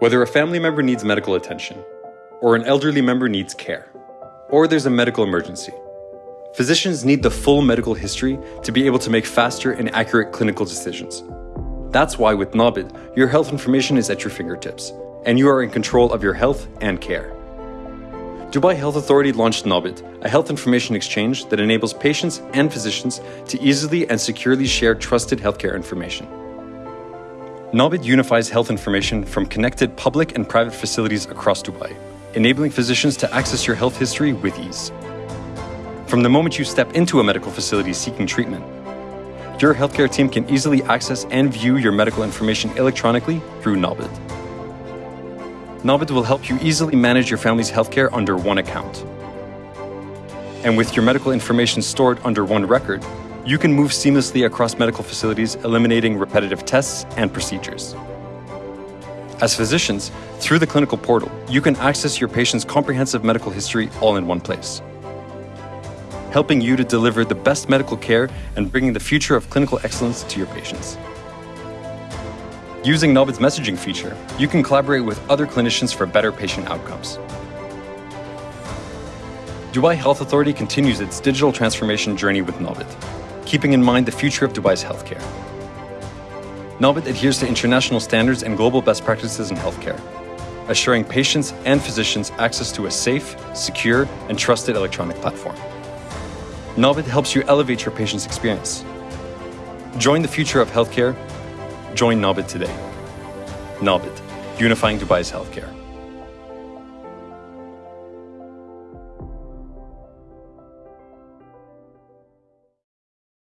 Whether a family member needs medical attention, or an elderly member needs care, or there's a medical emergency, physicians need the full medical history to be able to make faster and accurate clinical decisions. That's why with NABIDH, your health information is at your fingertips, and you are in control of your health and care. Dubai Health Authority launched NABIDH, a health information exchange that enables patients and physicians to easily and securely share trusted healthcare information. NABIDH unifies health information from connected public and private facilities across Dubai, enabling physicians to access your health history with ease. From the moment you step into a medical facility seeking treatment, your healthcare team can easily access and view your medical information electronically through NABIDH. NABIDH will help you easily manage your family's healthcare under one account. And with your medical information stored under one record, you can move seamlessly across medical facilities, eliminating repetitive tests and procedures. As physicians, through the clinical portal, you can access your patient's comprehensive medical history all in one place, helping you to deliver the best medical care and bringing the future of clinical excellence to your patients. Using NABIDH's messaging feature, you can collaborate with other clinicians for better patient outcomes. Dubai Health Authority continues its digital transformation journey with NABIDH, keeping in mind the future of Dubai's healthcare. NABIDH adheres to international standards and global best practices in healthcare, assuring patients and physicians access to a safe, secure, and trusted electronic platform. NABIDH helps you elevate your patient's experience. Join the future of healthcare Join NABIDH today. NABIDH, unifying Dubai's healthcare.